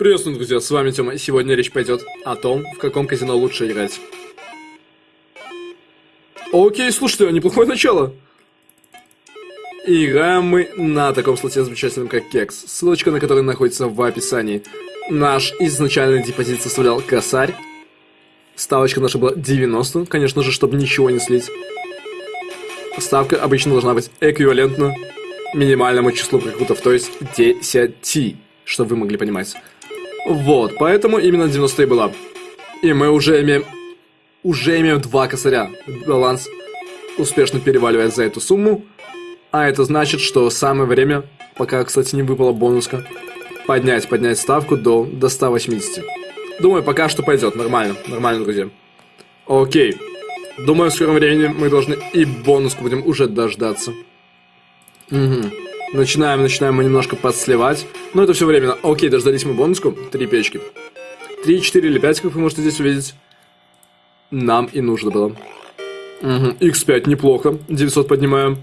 Приветствую, друзья, с вами Тёма, и сегодня речь пойдет о том, в каком казино лучше играть. Окей, слушайте, а неплохое начало. играем мы на таком слоте замечательном, как Кекс, ссылочка на который находится в описании. Наш изначальный депозит составлял косарь. Ставочка наша была 90, конечно же, чтобы ничего не слить. Ставка обычно должна быть эквивалентна минимальному числу прикрутов, то есть 10, чтобы вы могли понимать. Вот, поэтому именно 90 и была. И мы уже имеем... Уже имеем два косаря. Баланс успешно переваливает за эту сумму. А это значит, что самое время, пока, кстати, не выпала бонуска, поднять, поднять ставку до, до 180. Думаю, пока что пойдет. Нормально, нормально, друзья. Окей. Думаю, в скором времени мы должны и бонуску будем уже дождаться. Угу. Начинаем, начинаем мы немножко подсливать. Но это все временно. Окей, дождались мы бонуску. Три печки. Три, четыре или пять, как вы можете здесь увидеть. Нам и нужно было. Угу. X5 неплохо. 900 поднимаем.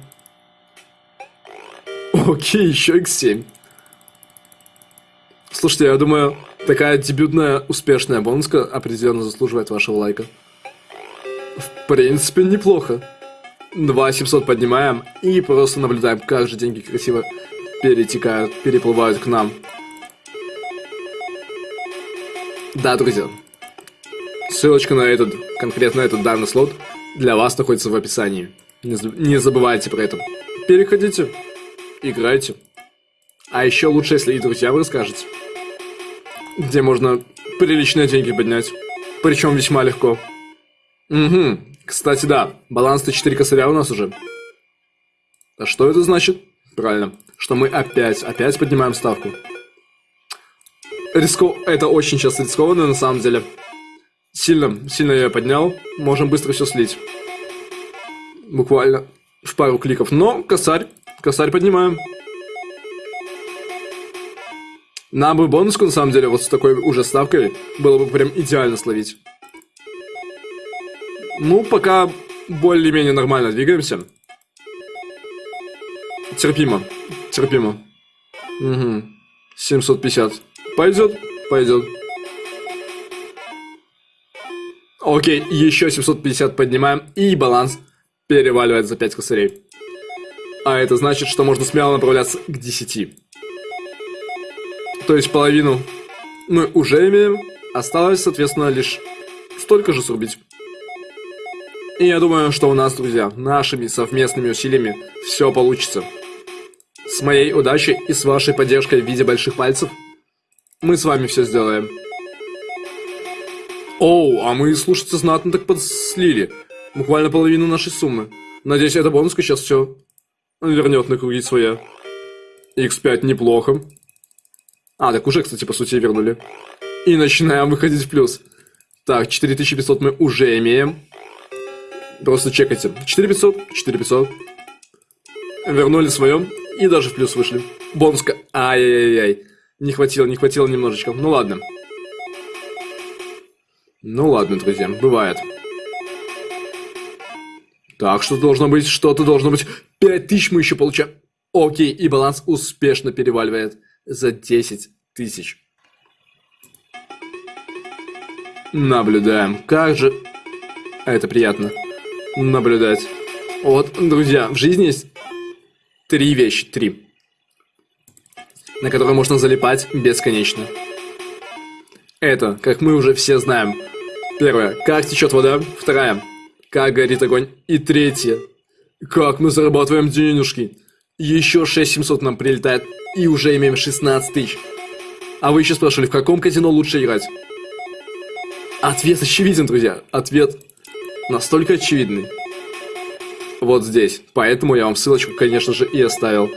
Окей, еще X7. Слушайте, я думаю, такая дебютная успешная бонуска определенно заслуживает вашего лайка. В принципе, неплохо. 2700 поднимаем и просто наблюдаем, как же деньги красиво перетекают, переплывают к нам. Да, друзья. Ссылочка на этот, конкретно этот данный слот, для вас находится в описании. Не, не забывайте про это. Переходите, играйте. А еще лучше, если и друзьям расскажете. Где можно приличные деньги поднять. Причем весьма легко. Угу, кстати, да, баланс-то 4 косаря у нас уже. А что это значит? Правильно, что мы опять, опять поднимаем ставку. Рисков... Это очень часто рискованно на самом деле. Сильно, сильно я поднял. Можем быстро все слить. Буквально в пару кликов. Но косарь, косарь поднимаем. Нам бы бонуску, на самом деле, вот с такой уже ставкой было бы прям идеально словить. Ну, пока более-менее нормально двигаемся. Терпимо. Терпимо. Угу. 750. Пойдет? Пойдет. Окей, еще 750 поднимаем, и баланс переваливает за 5 косарей. А это значит, что можно смело направляться к 10. То есть половину мы уже имеем, осталось, соответственно, лишь столько же срубить. И я думаю, что у нас, друзья, нашими совместными усилиями все получится. С моей удачей и с вашей поддержкой в виде больших пальцев мы с вами все сделаем. Оу, а мы, слушайте, знатно так подслили. Буквально половину нашей суммы. Надеюсь, эта бонуска сейчас все вернет на круги своя. X5 неплохо. А, так уже, кстати, по сути, вернули. И начинаем выходить в плюс. Так, 4500 мы уже имеем. Просто чекайте. 4500, 4500. Вернули свое. И даже в плюс вышли. Бонуска. Ай-яй-яй. Не хватило, не хватило немножечко. Ну ладно. Ну ладно, друзья, бывает. Так, что должно быть? Что-то должно быть. 5000 мы еще получаем. Окей, и баланс успешно переваливает за 10 тысяч. Наблюдаем. Как же... Это приятно наблюдать. Вот, друзья, в жизни есть три вещи, три, на которые можно залипать бесконечно. Это, как мы уже все знаем. Первое, как течет вода. Вторая, как горит огонь. И третье, как мы зарабатываем денежки. Еще 6700 нам прилетает, и уже имеем 16 тысяч. А вы еще спрашивали, в каком казино лучше играть? Ответ очевиден, друзья. Ответ настолько очевидный. Вот здесь. Поэтому я вам ссылочку, конечно же, и оставил.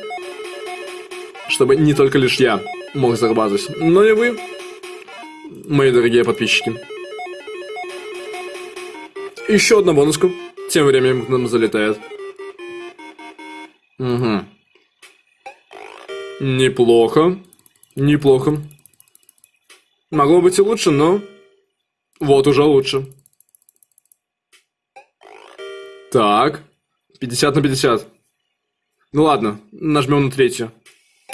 Чтобы не только лишь я мог зарабатывать, но и вы, мои дорогие подписчики. Еще одна бонуска. Тем временем к нам залетает. Угу. Неплохо. Неплохо. Могло быть и лучше, но... Вот уже лучше. Так. 50 на 50. Ну ладно, нажмем на третью.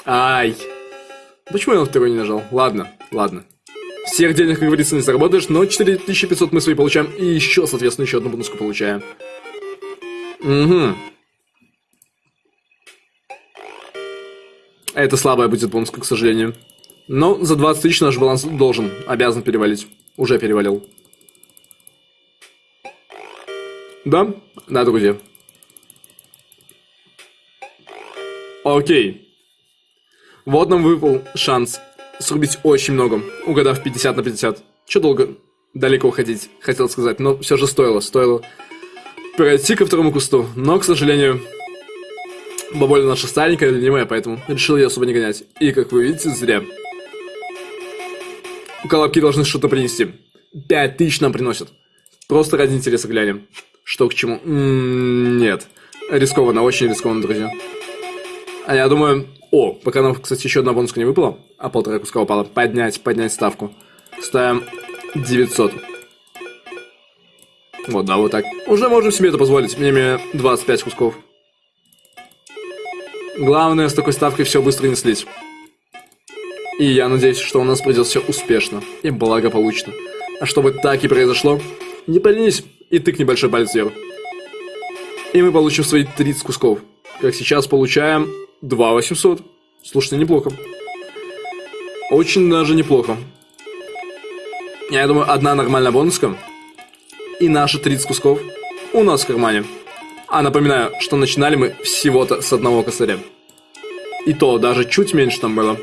Ай. Почему я на второй не нажал? Ладно, ладно. Всех денег, как говорится, не заработаешь, но 4500 мы свои получаем, и еще, соответственно, еще одну бонуску получаем. Угу. Это слабая будет бонуска, к сожалению. Но за 20 тысяч наш баланс должен, обязан перевалить. Уже перевалил. Да? Да, друзья. Окей. Вот нам выпал шанс срубить очень много, угадав 50 на 50. Че долго далеко ходить, хотел сказать, но все же стоило, стоило пройти ко второму кусту. Но, к сожалению, бабуля наша старенькая, ленивая, поэтому решил ее особо не гонять. И, как вы видите, зря. Колобки должны что-то принести. 5000 нам приносят. Просто ради интереса глянем. Что к чему? М -м нет. Рискованно, очень рискованно, друзья. А я думаю... О, пока нам, кстати, еще одна бонуска не выпала, а полтора куска упала. Поднять, поднять ставку. Ставим 900. Вот, да, вот так. Уже можем себе это позволить. Мне, мне 25 кусков. Главное, с такой ставкой все быстро не слить. И я надеюсь, что у нас пройдет все успешно и благополучно. А чтобы так и произошло, не поленись и тыкни большой палец вверх. И мы получим свои 30 кусков. Как сейчас получаем 2 800. Слушайте, неплохо. Очень даже неплохо. Я думаю, одна нормальная бонуска. И наши 30 кусков у нас в кармане. А напоминаю, что начинали мы всего-то с одного косаря. И то даже чуть меньше там было.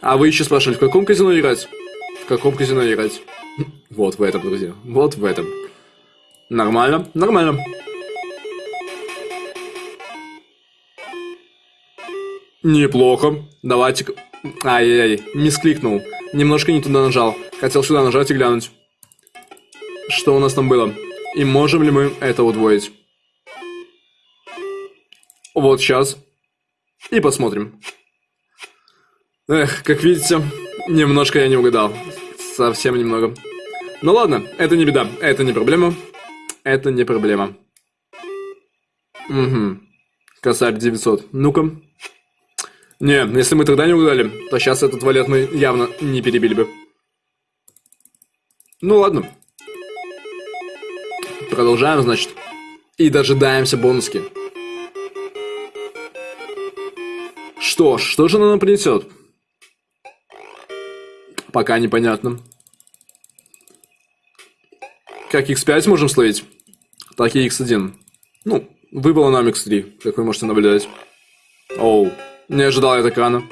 А вы еще спрашивали, в каком казино играть? В каком казино играть? Вот в этом, друзья. Вот в этом. Нормально, нормально. Неплохо. Давайте... Ай-яй-яй, мискликнул. Немножко не туда нажал. Хотел сюда нажать и глянуть. Что у нас там было? И можем ли мы это удвоить? Вот сейчас. И посмотрим. Эх, как видите, немножко я не угадал. Совсем немного. Ну ладно, это не беда, это не проблема. Это не проблема. Угу. Косарь 900. Ну-ка. Не, если мы тогда не угадали, то сейчас этот валет мы явно не перебили бы. Ну ладно. Продолжаем, значит. И дожидаемся бонуски. Что ж, что же она нам принесет? Пока непонятно. Как x5 можем словить, так и x1. Ну, выпало нам x3, как вы можете наблюдать. Оу. Не ожидал я так рано.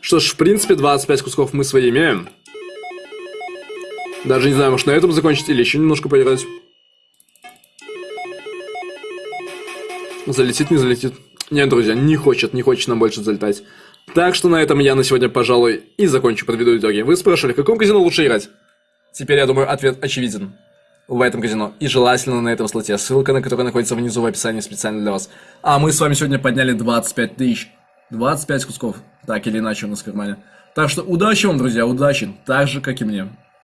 Что ж, в принципе, 25 кусков мы свои имеем. Даже не знаю, может на этом закончить или еще немножко поиграть. Залетит, не залетит. Нет, друзья, не хочет, не хочет нам больше залетать. Так что на этом я на сегодня, пожалуй, и закончу, подведу итоги. Вы спрашивали, в каком казино лучше играть? Теперь, я думаю, ответ очевиден в этом казино. И желательно на этом слоте, ссылка на который находится внизу в описании специально для вас. А мы с вами сегодня подняли 25 тысяч. 25 кусков, так или иначе у нас в кармане. Так что удачи вам, друзья, удачи, так же, как и мне.